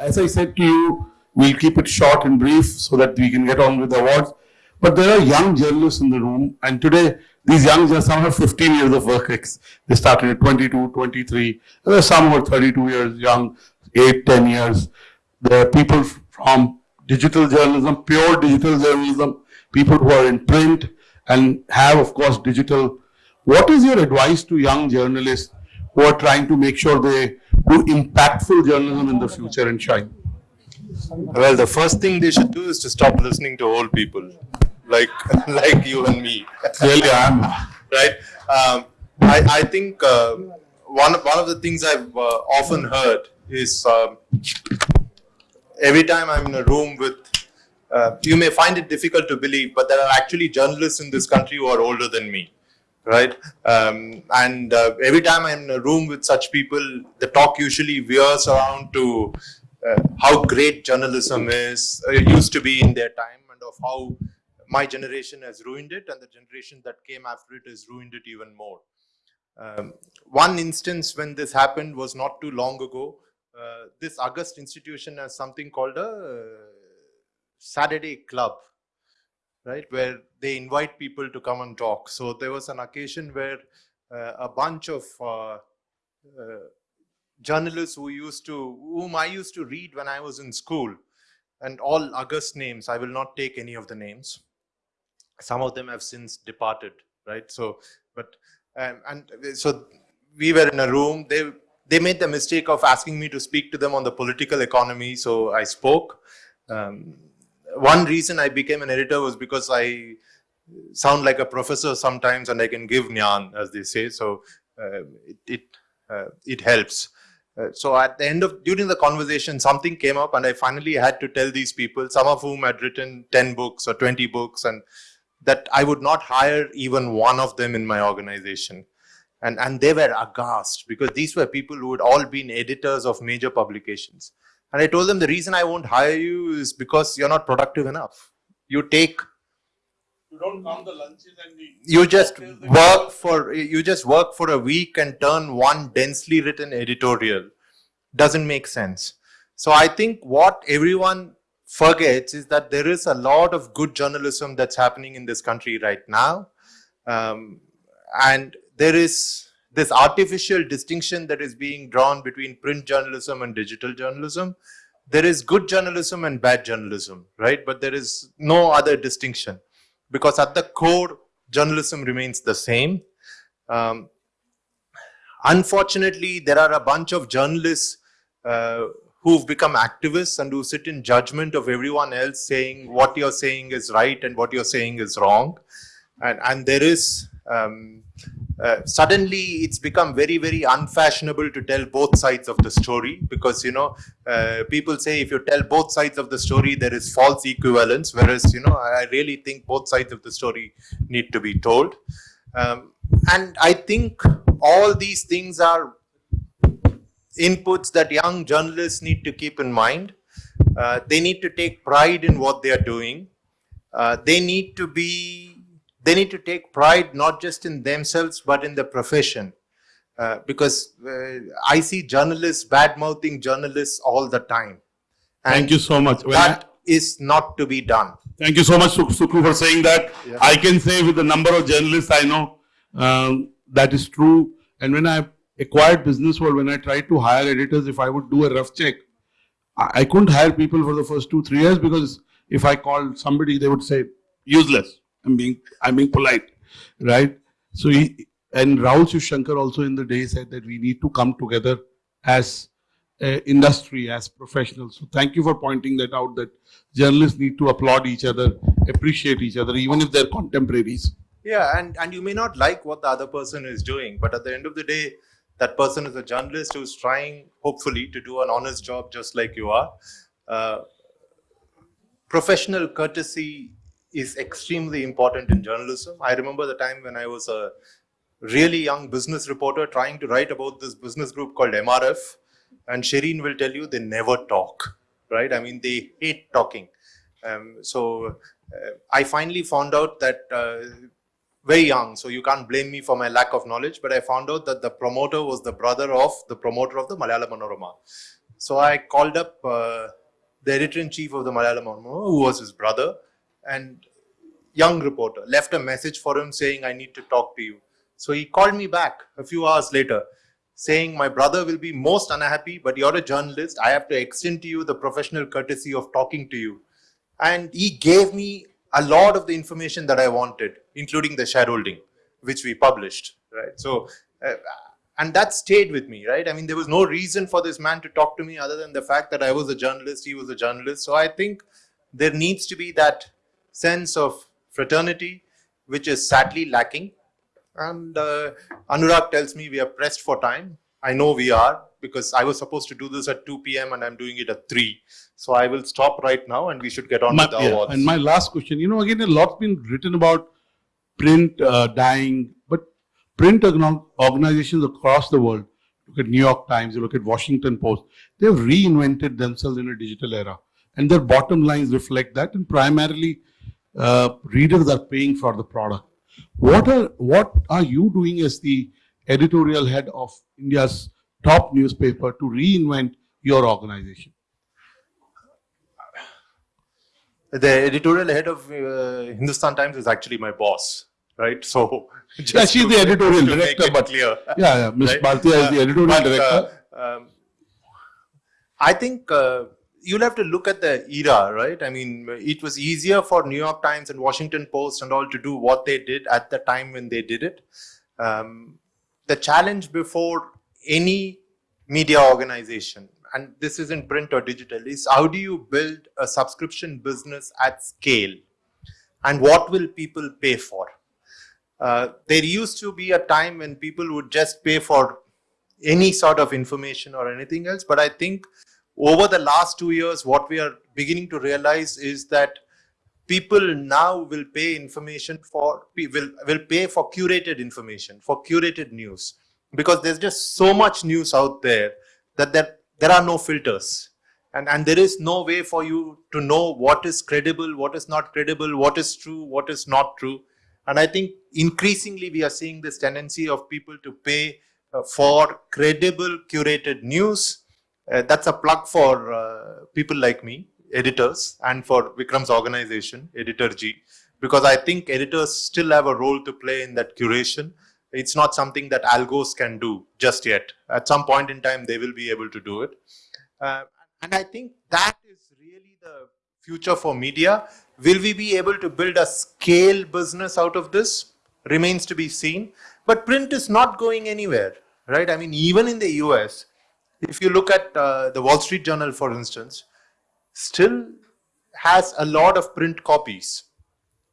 as I said to you, we'll keep it short and brief so that we can get on with the awards. But there are young journalists in the room, and today these young journalists, some have 15 years of work. They started at 22, 23. There are some who are 32 years young, 8, 10 years. There are people from digital journalism, pure digital journalism, people who are in print and have, of course, digital. What is your advice to young journalists who are trying to make sure they do impactful journalism in the future and shine? Well, the first thing they should do is to stop listening to old people, like like you and me, Really, I am. right? Um, I I think uh, one of, one of the things I've uh, often heard is um, every time I'm in a room with. Uh, you may find it difficult to believe, but there are actually journalists in this country who are older than me, right? Um, and uh, every time I'm in a room with such people, the talk usually veers around to uh, how great journalism is, uh, used to be in their time, and of how my generation has ruined it, and the generation that came after it has ruined it even more. Um, one instance when this happened was not too long ago. Uh, this August institution has something called a uh, Saturday club, right, where they invite people to come and talk. So there was an occasion where uh, a bunch of uh, uh, journalists who used to, whom I used to read when I was in school, and all August names. I will not take any of the names. Some of them have since departed, right? So, but um, and so we were in a room. They they made the mistake of asking me to speak to them on the political economy. So I spoke. Um, one reason I became an editor was because I sound like a professor sometimes, and I can give gyan, as they say. So uh, it it, uh, it helps. Uh, so at the end of during the conversation, something came up, and I finally had to tell these people, some of whom had written ten books or twenty books, and that I would not hire even one of them in my organization. And, and they were aghast because these were people who had all been editors of major publications. And I told them the reason I won't hire you is because you're not productive enough. You take You don't count the lunches and the. you just work for you just work for a week and turn one densely written editorial doesn't make sense so i think what everyone forgets is that there is a lot of good journalism that's happening in this country right now um, and there is this artificial distinction that is being drawn between print journalism and digital journalism there is good journalism and bad journalism right but there is no other distinction because at the core, journalism remains the same. Um, unfortunately, there are a bunch of journalists uh, who've become activists and who sit in judgment of everyone else saying what you're saying is right and what you're saying is wrong. And, and there is, um, uh, suddenly it's become very, very unfashionable to tell both sides of the story because, you know, uh, people say if you tell both sides of the story, there is false equivalence, whereas, you know, I really think both sides of the story need to be told. Um, and I think all these things are inputs that young journalists need to keep in mind. Uh, they need to take pride in what they are doing. Uh, they need to be, they need to take pride not just in themselves but in the profession. Uh, because uh, I see journalists bad mouthing journalists all the time. And Thank you so much. When I- that is not to be done. Thank you so much, Suk- Suku, for saying that. Yeah. I can say with the number of journalists I know, um, that is true. And when I acquired Business World, when I tried to hire editors, if I would do a rough check, I, I couldn't hire people for the first two, three years because if I called somebody, they would say, useless. I'm being, I'm being polite, right? So he, and Rahul Shivshankar also in the day said that we need to come together as uh, industry, as professionals. So thank you for pointing that out that journalists need to applaud each other, appreciate each other, even if they're contemporaries. Yeah, and, and you may not like what the other person is doing, but at the end of the day, that person is a journalist who's trying, hopefully, to do an honest job just like you are. Uh, professional courtesy is extremely important in journalism. I remember the time when I was a really young business reporter trying to write about this business group called MRF, and Shereen will tell you they never talk, right? I mean, they hate talking. Um, so uh, I finally found out that uh, very young, so you can't blame me for my lack of knowledge, but I found out that the promoter was the brother of the promoter of the Malayalam Manorama. So I called up uh, the editor in chief of the Malayalam Manorama, who was his brother, and young reporter left a message for him saying, I need to talk to you. So he called me back a few hours later saying, My brother will be most unhappy, but you're a journalist. I have to extend to you the professional courtesy of talking to you. And he gave me a lot of the information that I wanted, including the shareholding, which we published. Right. So, uh, and that stayed with me, right? I mean, there was no reason for this man to talk to me other than the fact that I was a journalist, he was a journalist. So I think there needs to be that sense of fraternity, which is sadly lacking. And uh, Anurag tells me we are pressed for time. I know we are because I was supposed to do this at 2 p.m. and I'm doing it at 3. So I will stop right now and we should get on My- with the yeah, awards. And my last question, you know, again, a lot's been written about print uh, dying, but print organizations across the world, look at New York Times, you look at Washington Post, they've reinvented themselves in a digital era. And their bottom lines reflect that. And primarily, uh, readers are paying for the product. What are what are you doing as the editorial head of India's top newspaper to reinvent your organization? the editorial head of uh, Hindustan Times is actually my boss, right? So Yeah, she's to- the editorial director, but clear. Yeah, yeah. Ms. Right? Bhartia is the Uh, editorial but, director. uh, um, I think uh, you'll have to look at the era, right? I mean, it was easier for New York Times and Washington Post and all to do what they did at the time when they did it. Um, the challenge before any media organization, and this isn't print or digital, is how do you build a subscription business at scale? And what will people pay for? Uh, there used to be a time when people would just pay for any sort of information or anything else. But I think over the last two years, what we are beginning to realize is that people now will pay information for will will pay for curated information for curated news because there's just so much news out there that there, there are no filters. And and there is no way for you to know what is credible what is not credible what is true what is not true. And i think increasingly we are seeing this tendency of people to pay uh, for credible curated news that's a plug for uh, people like me editors and for vikram's organization Editorji because i think editors still have a role to play in that curation it's not something that algos can do just yet at some point in time they will be able to do it uh, and I think that is really the future for media. Will we be able to build a scale business out of this? Remains to be seen. But print is not going anywhere, right? I mean, even in the US, if you look at uh, the Wall Street Journal, for instance, still has a lot of print copies.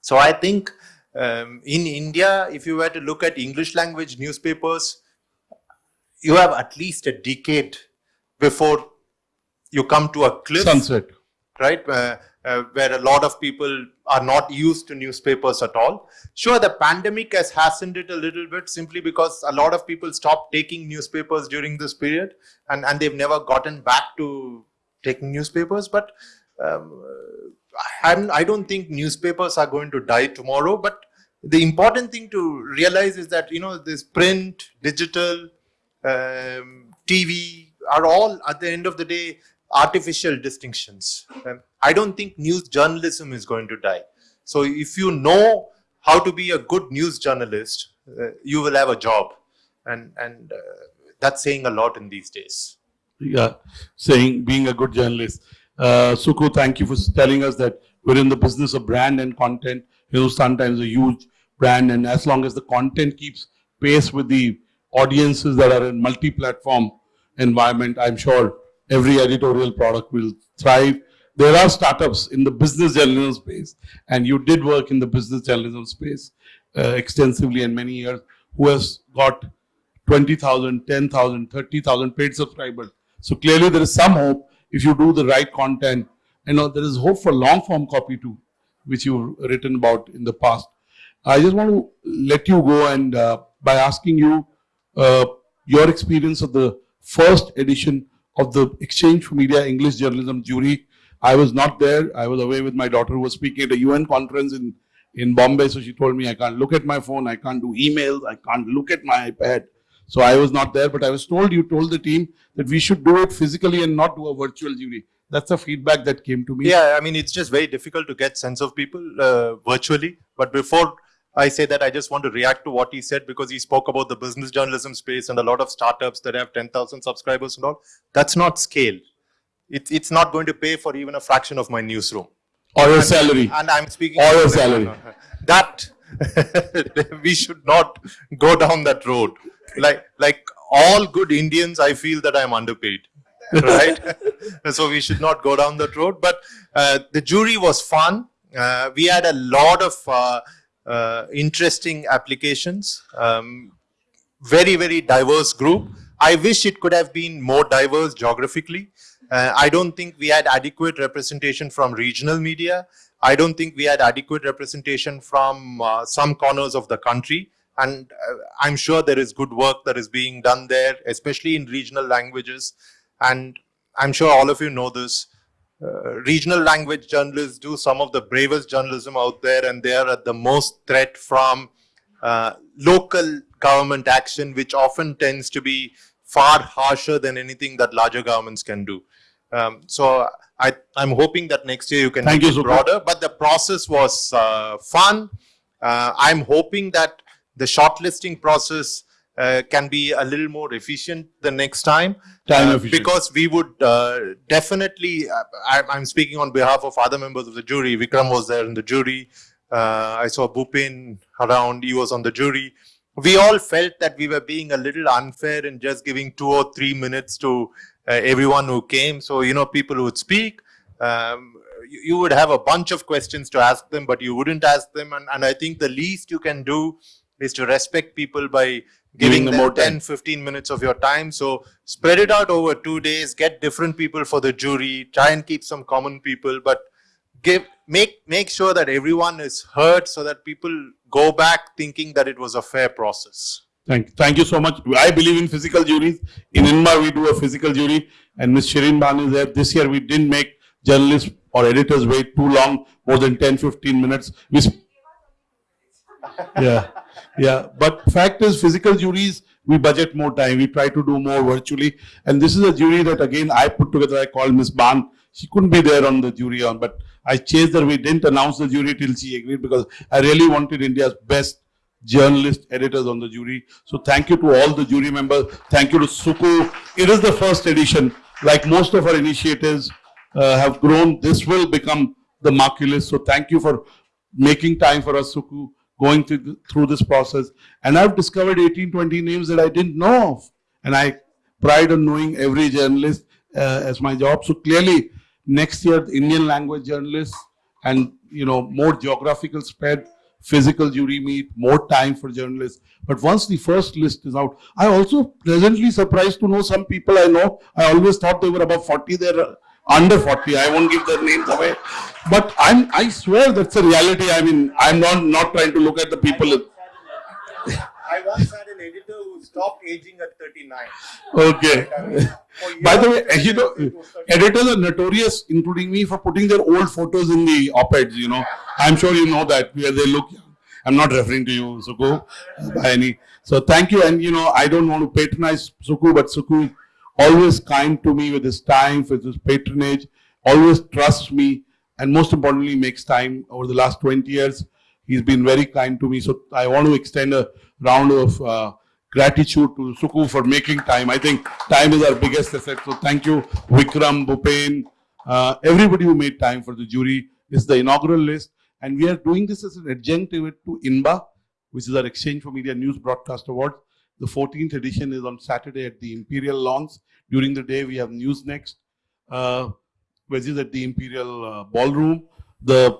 So I think um, in India, if you were to look at English language newspapers, you have at least a decade before you come to a cliff, Sunset. right? Uh, uh, where a lot of people are not used to newspapers at all. Sure, the pandemic has hastened it a little bit simply because a lot of people stopped taking newspapers during this period and, and they've never gotten back to taking newspapers. But um, I don't think newspapers are going to die tomorrow. But the important thing to realize is that, you know, this print, digital, um, TV are all at the end of the day artificial distinctions. I don't think news journalism is going to die. So if you know how to be a good news journalist, uh, you will have a job, and and uh, that's saying a lot in these days. Yeah, saying being a good journalist. Uh, Suku, thank you for telling us that we're in the business of brand and content. You know, sometimes a huge brand, and as long as the content keeps pace with the audiences that are in multi-platform environment, I'm sure every editorial product will thrive. There are startups in the business journalism space, and you did work in the business journalism space uh, extensively and many years, who has got 20,000, 10,000, 30,000 paid subscribers. So clearly there is some hope if you do the right content. You know, there is hope for long form copy too, which you've written about in the past. I just want to let you go and uh, by asking you uh, your experience of the first edition of the exchange4media English Journalism jury. I was not there. I was away with my daughter who was speaking at a UN conference in, in Bombay. So she told me I can't look at my phone, I can't do emails, I can't look at my iPad. So I was not there, but I was told you told the team that we should do it physically and not do a virtual jury. That's the feedback that came to me. Yeah, I mean, it's just very difficult to get sense of people uh, virtually. But before I say that, I just want to react to what he said because he spoke about the business journalism space and a lot of startups that have 10,000 subscribers and all. That's not scale. It's, it's not going to pay for even a fraction of my newsroom. Or your salary. And I'm speaking. Or your salary. That we should not go down that road. Like like all good Indians, I feel that I'm underpaid. right? so we should not go down that road. But uh, the jury was fun. Uh, we had a lot of uh interesting applications. Um, very very diverse group. I wish it could have been more diverse geographically. Uh, I don't think we had adequate representation from regional media. I don't think we had adequate representation from uh, some corners of the country. And uh, I'm sure there is good work that is being done there, especially in regional languages. And I'm sure all of you know this. Uh, regional language journalists do some of the bravest journalism out there, and they are at the most threat from uh, local government action, which often tends to be far harsher than anything that larger governments can do. Um, so I, am hoping that next year you can Thank make you, it broader, but the process was uh, fun. Uh, I'm hoping that the shortlisting process uh, can be a little more efficient the next time. Time uh. Because we would uh, definitely, uh, I, am speaking on behalf of other members of the jury. Vikram was there in the jury. I saw Bhupen around, he was on the jury we all felt that we were being a little unfair in just giving two or three minutes to uh, everyone who came. So, you know, people would speak. Um, you, you, would have a bunch of questions to ask them, but you wouldn't ask them. And, and I think the least you can do is to respect people by giving, giving them, them 10, 15 minutes of your time. So spread it out over two days, get different people for the jury, try and keep some common people, but give make make sure that everyone is heard so that people go back thinking that it was a fair process. Thank, thank you so much. I believe in physical juries. In INBA, we do a physical jury, and Ms. Shereen Bhan is there. This year, we didn't make journalists or editors wait too long, more than 10, 15 minutes. We yeah, yeah. But fact is, physical juries, we budget more time. We try to do more virtually. And this is a jury that, again, I put together. I called Miss Bhan. She couldn't be there on the jury on, but I chased her. We didn't announce the jury till she agreed because I really wanted India's best journalists, editors on the jury. So thank you to all the jury members. Thank you to Suku. It is the first edition. Like most of our initiatives uh, have grown, this will become the marquee list. So thank you for making time for us, Suku, going through, through this process. And I've discovered 18, 20 names that I didn't know of. And I pride on knowing every journalist uh, as my job. So clearly, next year, Indian language journalists and, you know, more geographical spread physical jury meet, more time for journalists. But once the first list is out, I also pleasantly surprised to know some people I know. I always thought they were above 40. They're under 40. I won't give their names away. But I'm, I swear that's a reality. I mean, I'm not, not trying to look at the people. I once had an editor who stopped aging at 39. Okay. By the way, you know, editors are notorious, including me, for putting their old photos in the op-eds, you know. I'm sure you know that, where they look young. I'm not referring to you, Suku, by any. So thank you. And, you know, I don't want to patronize Suku, but Suku always kind to me with his time, with his patronage, always trusts me, and most importantly, makes time over the last 20 years. He's been very kind to me. So I want to extend a round of uh, gratitude to Suku for making time. I think time is our biggest asset. So thank you, Vikram, Bhupen, uh, everybody who made time for the jury. This is the inaugural list. And we are doing this as an adjunctive to INBA, which is our exchange4media News Broadcast Award. The 14th edition is on Saturday at the Imperial Lawns. During the day, we have News Next, uh, which is at the Imperial uh, Ballroom. The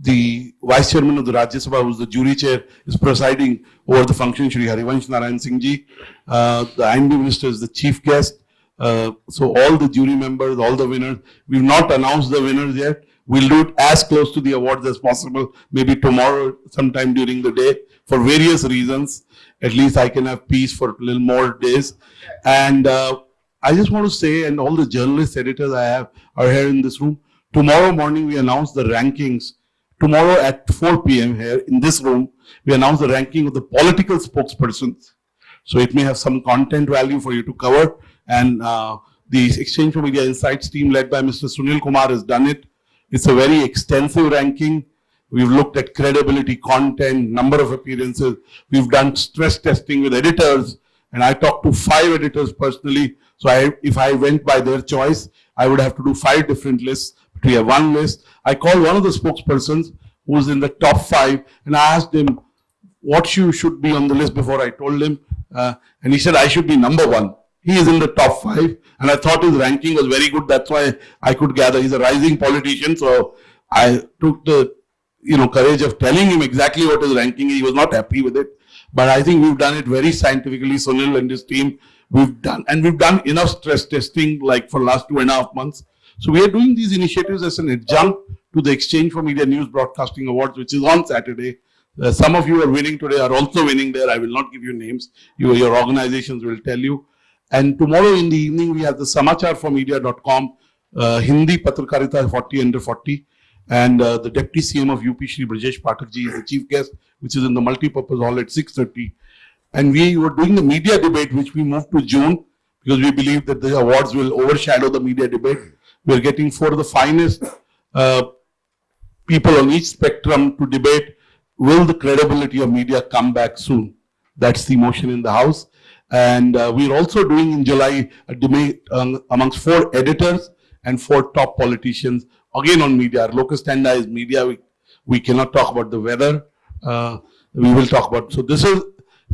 the vice chairman of the Rajya Sabha, who's the jury chair, is presiding over the function, Shri Harivansh Narayan Singh ji. Uh, the I&B minister is the chief guest. Uh, so all the jury members, all the winners, we've not announced the winners yet. We'll do it as close to the awards as possible, maybe tomorrow, sometime during the day, for various reasons. At least I can have peace for a little more days. And uh, I just want to say, and all the journalists, editors I have are here in this room. Tomorrow morning, we announce the rankings Tomorrow at 4 p.m. here in this room, we announce the ranking of the political spokespersons So it may have some content value for you to cover. And uh, the exchange4media Insights team led by Mr. Sunil Kumar has done it. It's a very extensive ranking. We've looked at credibility, content, number of appearances. We've done stress testing with editors. And I talked to five editors personally. So I, if I went by their choice, I would have to do five different lists. But we have one list. I called one of the spokespersons who's in the top five and I asked him what you should be on the list before I told him. Uh, and he said, I should be number one. He is in the top five. And I thought his ranking was very good. That's why I could gather. He's a rising politician. So I took the you know, courage of telling him exactly what his ranking is. He was not happy with it. But I think we've done it very scientifically. Sunil and his team, we've done, and we've done enough stress testing like for last two and a half months. So we are doing these initiatives as an adjunct to the exchange4media News Broadcasting Awards, which is on Saturday. Uh, some of you are winning today, are also winning there. I will not give you names. You, your organizations will tell you. And tomorrow in the evening, we have the samachar samachar4media.com uh, Hindi Patrakarita 40 under 40. And uh, the Deputy CM of UP, Shri Brajesh Pathak ji, is the chief guest, which is in the multi-purpose hall at 6.30. And we were doing the media debate, which we moved to June, because we believe that the awards will overshadow the media debate. We're getting four of the finest uh, people on each spectrum to debate, will the credibility of media come back soon? That's the motion in the House. And uh, we're also doing in July a debate um, amongst four editors and four top politicians, again on media. Our locus standi is media. We, we cannot talk about the weather. Uh, we will talk about, so this is,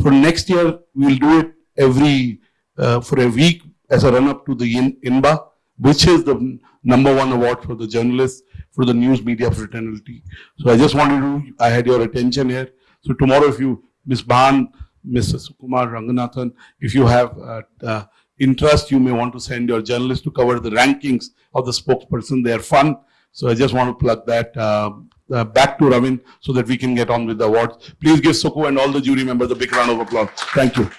for next year, we'll do it every, uh, for a week as a run-up to the in, INBA, which is the number one award for the journalists, for the news media fraternity. So I just wanted to, I had your attention here. So tomorrow, if you, Ms. Bhan, Mr. Sukumar Ranganathan, if you have uh, uh, interest, you may want to send your journalist to cover the rankings of the spokesperson. They are fun. So I just want to plug that uh, uh, back to Ravin so that we can get on with the awards. Please give Suku and all the jury members a big round of applause. Thank you.